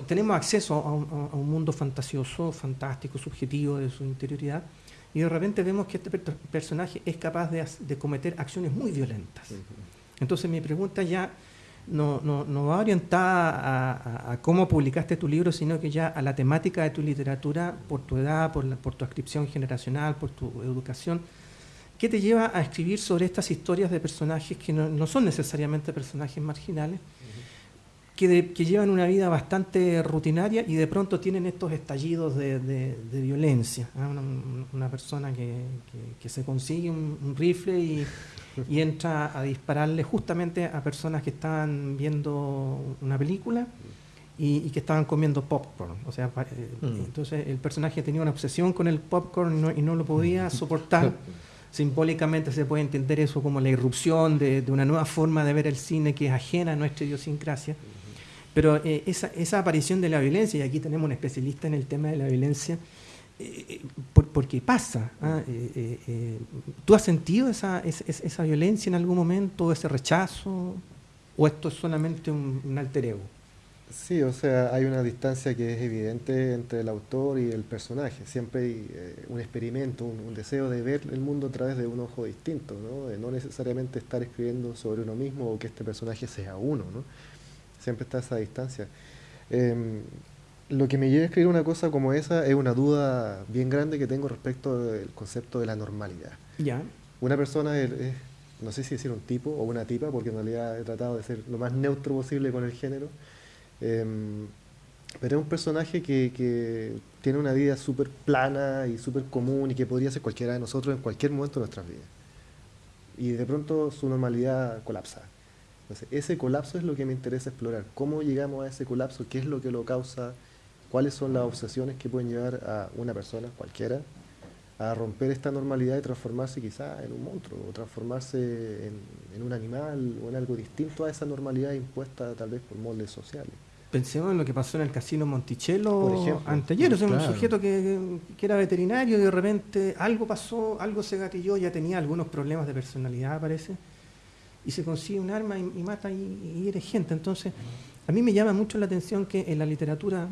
tenemos acceso a un, mundo fantasioso, fantástico, subjetivo de su interioridad, y de repente vemos que este personaje es capaz de, de cometer acciones muy violentas. Entonces mi pregunta ya no, no, no va orientada a, cómo publicaste tu libro, sino que ya a la temática de tu literatura, por tu edad, por, por tu adscripción generacional, por tu educación. ¿Qué te lleva a escribir sobre estas historias de personajes que no, son necesariamente personajes marginales, que, que, llevan una vida bastante rutinaria y de pronto tienen estos estallidos de, de, violencia? ¿ah? Una, persona que, que, se consigue un rifle y, y entra a dispararle justamente a personas que estaban viendo una película y, que estaban comiendo popcorn. O sea, eh, mm. entonces el personaje tenía una obsesión con el popcorn y no, lo podía mm. soportar. Simbólicamente se puede entender eso como la irrupción de, una nueva forma de ver el cine que es ajena a nuestra idiosincrasia. Pero eh, esa, esa aparición de la violencia, y aquí tenemos un especialista en el tema de la violencia, eh, porque pasa. ¿ah? Eh, eh, ¿Tú has sentido esa, esa, violencia en algún momento, ese rechazo? ¿O esto es solamente un, alter ego? Sí, o sea, hay una distancia que es evidente entre el autor y el personaje. Siempre hay un experimento, un, deseo de ver el mundo a través de un ojo distinto, ¿no? De no necesariamente estar escribiendo sobre uno mismo o que este personaje sea uno, ¿no? Siempre está esa distancia. Em, lo que me lleva a escribir una cosa como esa es una duda bien grande que tengo respecto del concepto de la normalidad. Ya. Una persona es, no sé si decir un tipo o una tipa, porque en realidad he tratado de ser lo más neutro posible con el género, em, pero es un personaje que, que tiene una vida súper plana y súper común y que podría ser cualquiera de nosotros en cualquier momento de nuestras vidas. Y de pronto su normalidad colapsa. Entonces, ese colapso es lo que me interesa explorar. ¿Cómo llegamos a ese colapso? ¿Qué es lo que lo causa? Cuáles son las obsesiones que pueden llevar a una persona, cualquiera, a romper esta normalidad y transformarse quizá en un monstruo, o transformarse en, un animal o en algo distinto a esa normalidad impuesta tal vez por moldes sociales. Pensemos en lo que pasó en el casino Monticello anteayer. un sujeto que, era veterinario y de repente algo pasó, algo se gatilló, ya tenía algunos problemas de personalidad, parece, y se consigue un arma y, mata y, y gente. Entonces, a mí me llama mucho la atención que en la literatura,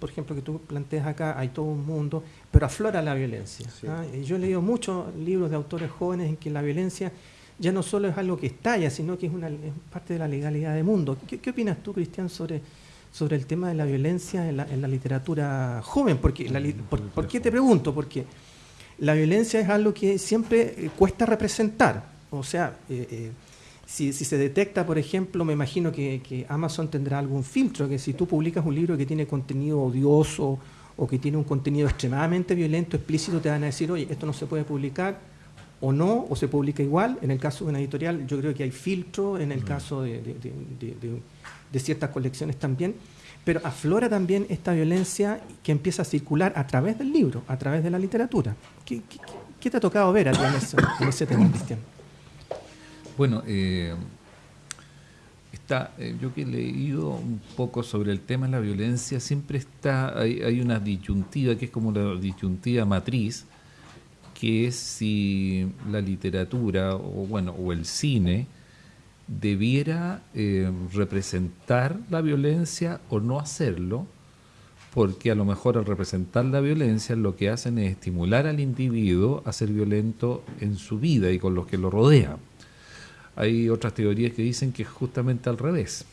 por ejemplo, que tú planteas acá, hay todo un mundo, pero aflora la violencia. ¿ah? Yo he leído muchos libros de autores jóvenes en que la violencia ya no solo es algo que estalla, sino que es, una, parte de la legalidad del mundo. ¿Qué, opinas tú, Cristian, sobre, sobre el tema de la violencia en la, literatura joven? Porque por, qué te pregunto? Porque la violencia es algo que siempre eh, cuesta representar. O sea, eh, eh, si, se detecta, por ejemplo, me imagino que, que, Amazon tendrá algún filtro, que si tú publicas un libro que tiene contenido odioso o que tiene un contenido extremadamente violento, explícito, te van a decir, oye, esto no se puede publicar o no, o se publica igual. En el caso de una editorial, yo creo que hay filtro, en el caso de, ciertas colecciones también, pero aflora también esta violencia que empieza a circular a través del libro, a través de la literatura. ¿Qué, te ha tocado ver a ti en, ese tema, Cristian? Bueno, eh, está, eh, yo que he leído un poco sobre el tema de la violencia, siempre está, hay, hay una disyuntiva que es como la disyuntiva matriz, que es si la literatura o bueno o el cine debiera eh, representar la violencia o no hacerlo, porque a lo mejor al representar la violencia lo que hacen es estimular al individuo a ser violento en su vida y con los que lo rodean. Hay otras teorías que dicen que es justamente al revés,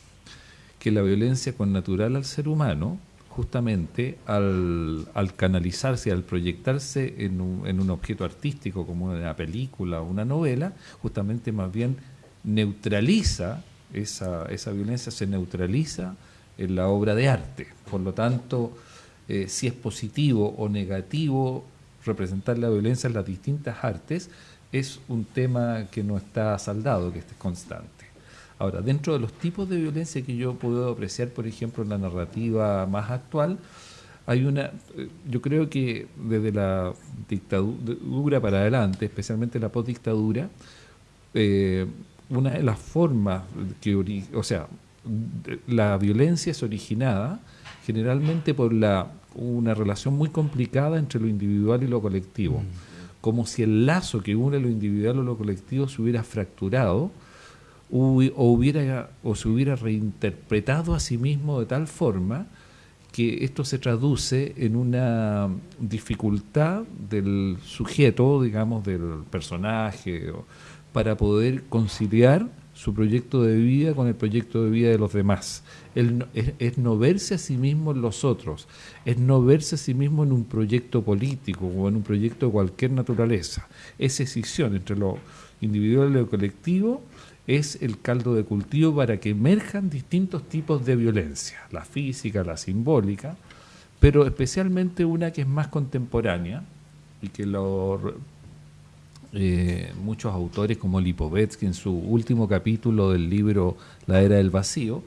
que la violencia natural al ser humano justamente al, canalizarse, al proyectarse en un, objeto artístico como una película o una novela, justamente más bien neutraliza esa, esa violencia, se neutraliza en la obra de arte. Por lo tanto, eh, si es positivo o negativo representar la violencia en las distintas artes, es un tema que no está saldado, que es constante. Ahora, dentro de los tipos de violencia que yo puedo apreciar, por ejemplo, en la narrativa más actual, hay una, eh, yo creo que desde la dictadura para adelante, especialmente la postdictadura, eh, una de las formas que, o sea, la violencia es originada generalmente por la, una relación muy complicada entre lo individual y lo colectivo, mm. Como si el lazo que une lo individual o lo colectivo se hubiera fracturado o, hubiera, o se hubiera reinterpretado a sí mismo de tal forma que esto se traduce en una dificultad del sujeto, digamos, del personaje, para poder conciliar su proyecto de vida con el proyecto de vida de los demás. es, es, no verse a sí mismo en los otros, es no verse a sí mismo en un proyecto político o en un proyecto de cualquier naturaleza. Es escisión entre lo individual y lo colectivo es el caldo de cultivo para que emerjan distintos tipos de violencia, la física, la simbólica, pero especialmente una que es más contemporánea y que lo, eh, muchos autores como Lipovetsky en su último capítulo del libro La Era del Vacío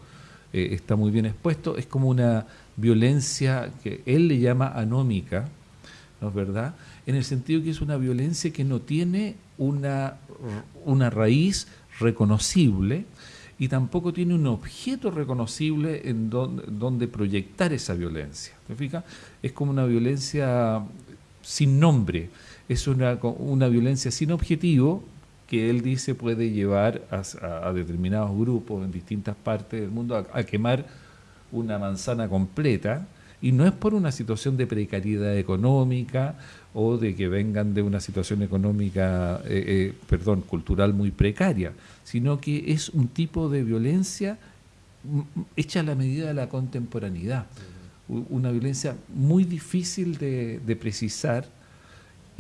eh, está muy bien expuesto, es como una violencia que él le llama anómica, ¿no es verdad? En el sentido que es una violencia que no tiene una, una raíz reconocible y tampoco tiene un objeto reconocible en donde, proyectar esa violencia. Es como una violencia sin nombre, es una, una violencia sin objetivo que él dice puede llevar a, determinados grupos en distintas partes del mundo a, quemar una manzana completa. Y no es por una situación de precariedad económica o de que vengan de una situación económica, eh, eh, perdón, cultural muy precaria, sino que es un tipo de violencia hecha a la medida de la contemporaneidad, una violencia muy difícil de, precisar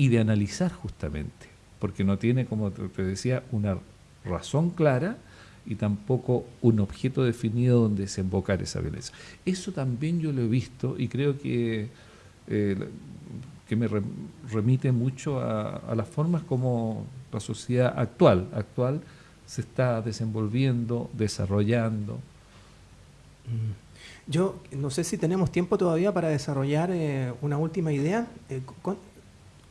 y de analizar justamente, porque no tiene, como te decía, una razón clara y tampoco un objeto definido donde desembocar esa violencia. Eso también yo lo he visto y creo que eh, que me remite mucho a, las formas como la sociedad actual, actual se está desenvolviendo, desarrollando. Mm. Yo no sé si tenemos tiempo todavía para desarrollar eh, una última idea. Eh,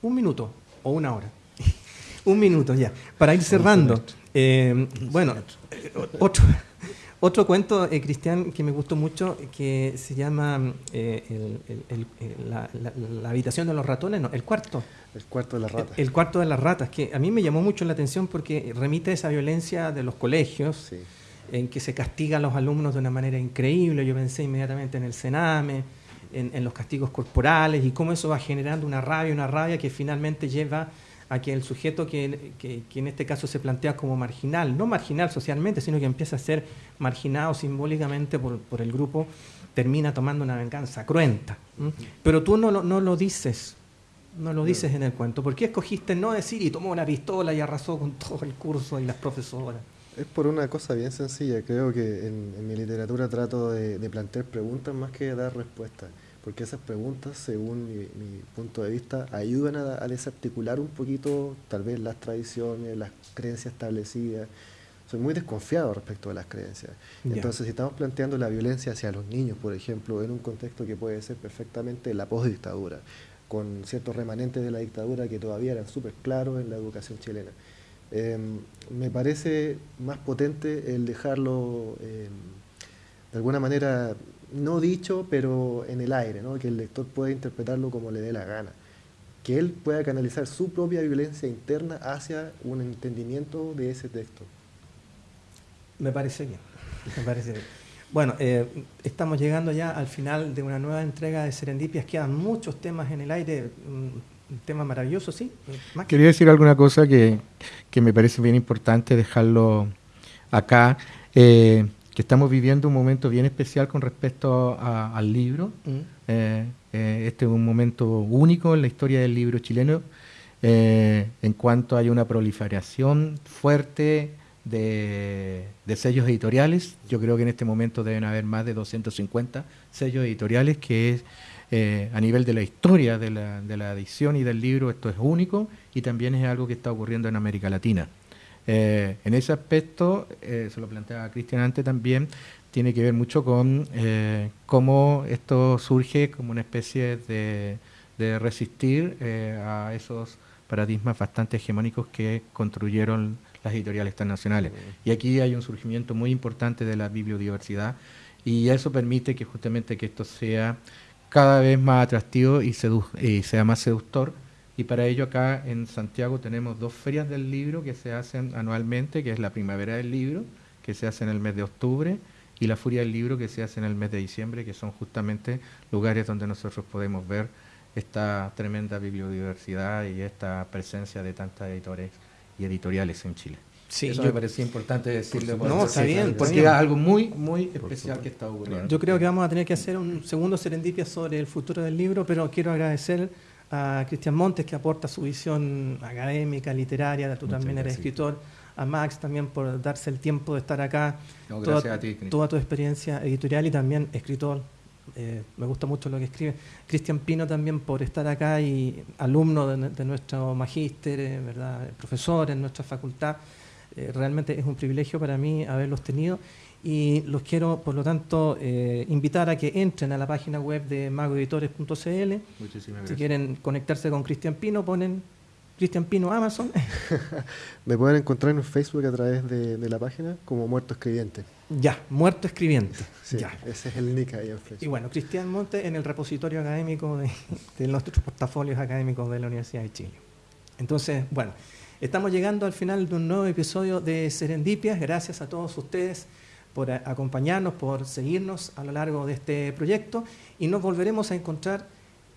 un minuto o una hora. [laughs] un minuto ya, para ir cerrando. Eh, bueno, otro, [laughs] Otro cuento, eh, Cristian, que me gustó mucho, que se llama eh, la, habitación de los ratones, no, el cuarto. El cuarto de las ratas. El, cuarto de las ratas, que a mí me llamó mucho la atención porque remite a esa violencia de los colegios, en que se castiga a los alumnos de una manera increíble. Yo pensé inmediatamente en el Sename, en, los castigos corporales y cómo eso va generando una rabia, una rabia que finalmente lleva a que el sujeto que, en este caso se plantea como marginal, no marginal socialmente, sino que empieza a ser marginado simbólicamente por, el grupo, termina tomando una venganza cruenta. Pero tú no, no lo dices, no lo dices en el cuento. ¿Por qué escogiste no decir y tomó una pistola y arrasó con todo el curso y las profesoras? Es por una cosa bien sencilla. Creo que en, mi literatura trato de, plantear preguntas más que dar respuestas porque esas preguntas, según mi, punto de vista, ayudan a, desarticular un poquito tal vez las tradiciones, las creencias establecidas. Soy muy desconfiado respecto a las creencias. Entonces, si estamos planteando la violencia hacia los niños, por ejemplo, en un contexto que puede ser perfectamente la postdictadura, con ciertos remanentes de la dictadura que todavía eran súper claros en la educación chilena, em, me parece más potente el dejarlo em, de alguna manera no dicho, pero en el aire, ¿no? que el lector pueda interpretarlo como le dé la gana, que él pueda canalizar su propia violencia interna hacia un entendimiento de ese texto. Me parece bien, me parece. Bueno, eh, estamos llegando ya al final de una nueva entrega de Serendipias. Quedan muchos temas en el aire, un tema maravilloso, ¿sí? Quería decir alguna cosa que, que me parece bien importante dejarlo acá. Eh, que estamos viviendo un momento bien especial con respecto al libro. Mm. Eh, eh, este es un momento único en la historia del libro chileno, eh, en cuanto hay una proliferación fuerte de, sellos editoriales. Yo creo que en este momento deben haber más de 250 sellos editoriales, que es a nivel de la historia de la, de la edición y del libro, esto es único y también es algo que está ocurriendo en América Latina. Eh, en ese aspecto, eh, se lo planteaba Cristian antes también, tiene que ver mucho con eh, cómo esto surge como una especie de, resistir a esos paradigmas bastante hegemónicos que construyeron las editoriales internacionales. Y aquí hay un surgimiento muy importante de la bibliodiversidad y eso permite que justamente que esto sea cada vez más atractivo y, sea más seductor y para ello acá en Santiago tenemos dos ferias del libro que se hacen anualmente, que es la Primavera del Libro, que se hace en el mes de octubre, y la Furia del Libro, que se hace en el mes de diciembre, que son justamente lugares donde nosotros podemos ver esta tremenda bibliodiversidad y esta presencia de tantas editores y editoriales en Chile. Sí, Eso me parecía importante decirlo. No, está bien. Porque es algo muy, muy especial que está ocurriendo. Yo creo que vamos a tener que hacer un segundo serendipia sobre el futuro del libro, pero quiero agradecer a Cristian Montes, que aporta su visión académica, literaria, tú también eres escritor, a Max también por darse el tiempo de estar acá, toda, tu experiencia editorial y también escritor. Eh, me gusta mucho lo que escribe. Cristian Pino también por estar acá y alumno de, nuestro magíster, eh, ¿verdad? profesor en nuestra facultad. Eh, realmente es un privilegio para mí haberlos tenido y los quiero, por lo tanto, eh, invitar a que entren a la página web de magoeditores.cl. Si quieren conectarse con Cristian Pino, ponen Cristian Pino Amazon. [laughs] Me pueden encontrar en Facebook a través de, la página como Muerto Escribiente. Ya, Muerto Escribiente. ya. Ese es el nick ahí en Facebook. Y bueno, Cristian Monte en el repositorio académico de, de nuestros portafolios académicos de la Universidad de Chile. Entonces, bueno, estamos llegando al final de un nuevo episodio de Serendipias. Gracias a todos ustedes por acompañarnos, por seguirnos a lo largo de este proyecto y nos volveremos a encontrar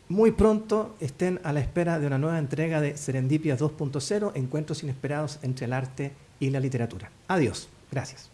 muy pronto. Estén a la espera de una nueva entrega de Serendipia 2.0, Encuentros Inesperados entre el arte y la literatura. Adiós. Gracias.